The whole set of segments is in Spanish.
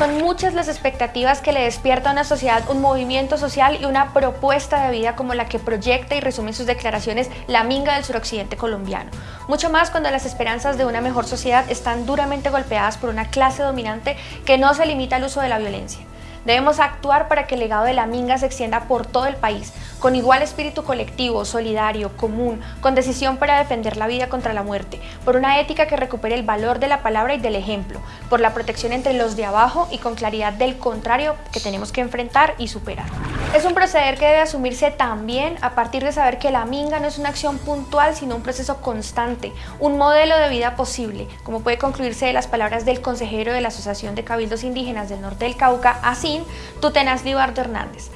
Son muchas las expectativas que le despierta a una sociedad un movimiento social y una propuesta de vida como la que proyecta y resume en sus declaraciones la Minga del suroccidente colombiano. Mucho más cuando las esperanzas de una mejor sociedad están duramente golpeadas por una clase dominante que no se limita al uso de la violencia. Debemos actuar para que el legado de la Minga se extienda por todo el país, con igual espíritu colectivo, solidario, común, con decisión para defender la vida contra la muerte, por una ética que recupere el valor de la palabra y del ejemplo, por la protección entre los de abajo y con claridad del contrario que tenemos que enfrentar y superar. Es un proceder que debe asumirse también a partir de saber que la Minga no es una acción puntual, sino un proceso constante, un modelo de vida posible, como puede concluirse de las palabras del consejero de la Asociación de Cabildos Indígenas del Norte del Cauca, así Tutenas Libardo Hernández.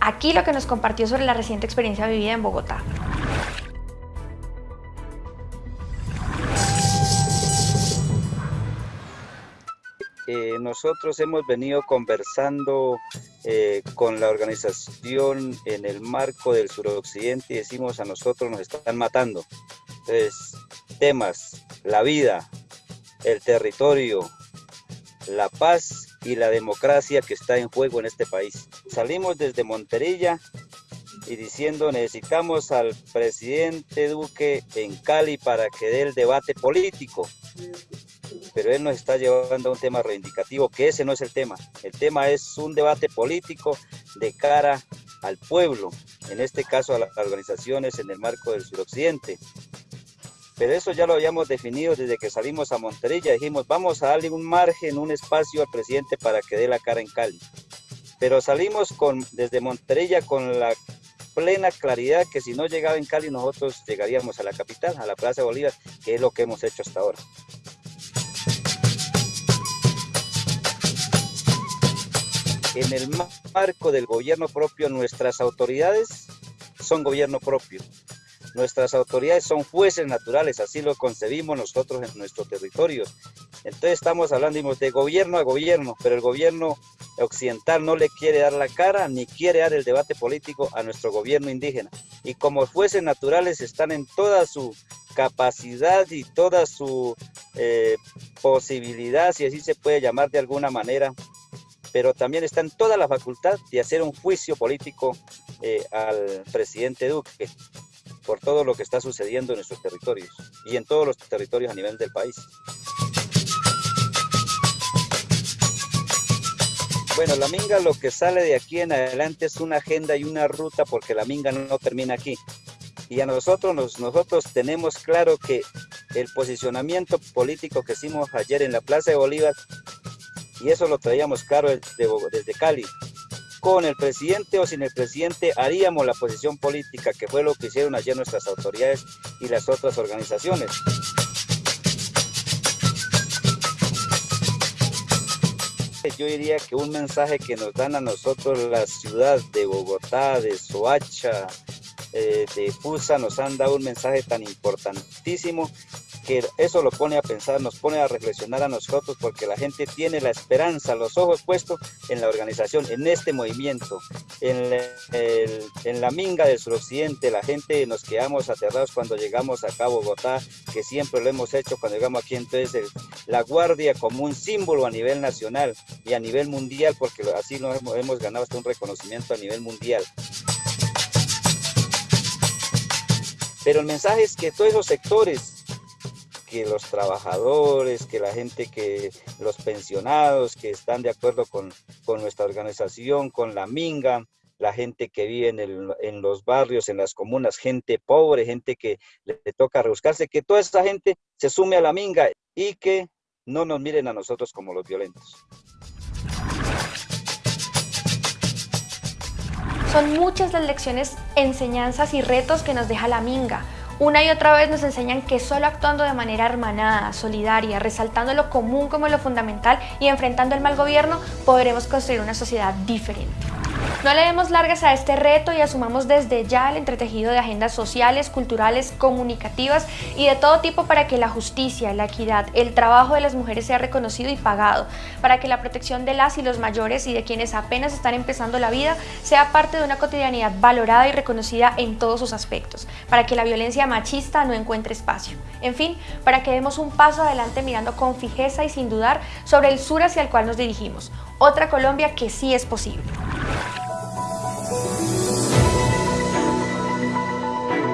Aquí lo que nos compartió sobre la reciente experiencia vivida en Bogotá. Eh, nosotros hemos venido conversando eh, con la organización en el marco del suroccidente y decimos a nosotros nos están matando. Entonces, temas, la vida, el territorio, la paz y la democracia que está en juego en este país. Salimos desde Monterilla y diciendo necesitamos al presidente Duque en Cali para que dé el debate político. Pero él nos está llevando a un tema reivindicativo, que ese no es el tema. El tema es un debate político de cara al pueblo, en este caso a las organizaciones en el marco del suroccidente. Pero eso ya lo habíamos definido desde que salimos a Monterrey, dijimos, vamos a darle un margen, un espacio al presidente para que dé la cara en Cali. Pero salimos con, desde Monterrey con la plena claridad que si no llegaba en Cali, nosotros llegaríamos a la capital, a la Plaza Bolívar, que es lo que hemos hecho hasta ahora. En el marco del gobierno propio, nuestras autoridades son gobierno propio. Nuestras autoridades son jueces naturales, así lo concebimos nosotros en nuestro territorio. Entonces estamos hablando de gobierno a gobierno, pero el gobierno occidental no le quiere dar la cara ni quiere dar el debate político a nuestro gobierno indígena. Y como jueces naturales están en toda su capacidad y toda su eh, posibilidad, si así se puede llamar de alguna manera, pero también está en toda la facultad de hacer un juicio político eh, al presidente Duque por todo lo que está sucediendo en nuestros territorios y en todos los territorios a nivel del país. Bueno, la Minga lo que sale de aquí en adelante es una agenda y una ruta porque la Minga no, termina aquí. Y a nosotros, nosotros tenemos claro que el posicionamiento político que hicimos ayer en la Plaza de Bolívar, y eso lo traíamos claro desde, Cali, con el presidente o sin el presidente haríamos la posición política, que fue lo que hicieron ayer nuestras autoridades y las otras organizaciones. Yo diría que un mensaje que nos dan a nosotros la ciudad de Bogotá, de Soacha, eh, de Fusa, nos han dado un mensaje tan importantísimo eso lo pone a pensar, nos pone a reflexionar a nosotros porque la gente tiene la esperanza, los ojos puestos en la organización, en este movimiento, en, en la minga del suroccidente, la gente nos quedamos aterrados cuando llegamos acá a Bogotá, que siempre lo hemos hecho cuando llegamos aquí, entonces la guardia como un símbolo a nivel nacional y a nivel mundial, porque así nos hemos, hemos ganado hasta un reconocimiento a nivel mundial. Pero el mensaje es que todos esos sectores que los trabajadores, que la gente que, los pensionados que están de acuerdo con, con nuestra organización, con la Minga, la gente que vive en, el, en, los barrios, en las comunas, gente pobre, gente que le, toca rebuscarse, que toda esa gente se sume a la minga y que no nos miren a nosotros como los violentos. Son muchas las lecciones, enseñanzas y retos que nos deja la minga, una y otra vez nos enseñan que solo actuando de manera hermanada, solidaria, resaltando lo común como lo fundamental y enfrentando el mal gobierno, podremos construir una sociedad diferente. No le demos largas a este reto y asumamos desde ya el entretejido de agendas sociales, culturales, comunicativas y de todo tipo para que la justicia, la equidad, el trabajo de las mujeres sea reconocido y pagado, para que la protección de las y los mayores y de quienes apenas están empezando la vida sea parte de una cotidianidad valorada y reconocida en todos sus aspectos, para que la violencia machista no encuentre espacio. En fin, para que demos un paso adelante mirando con fijeza y sin dudar sobre el sur hacia el cual nos dirigimos, otra Colombia que sí es posible.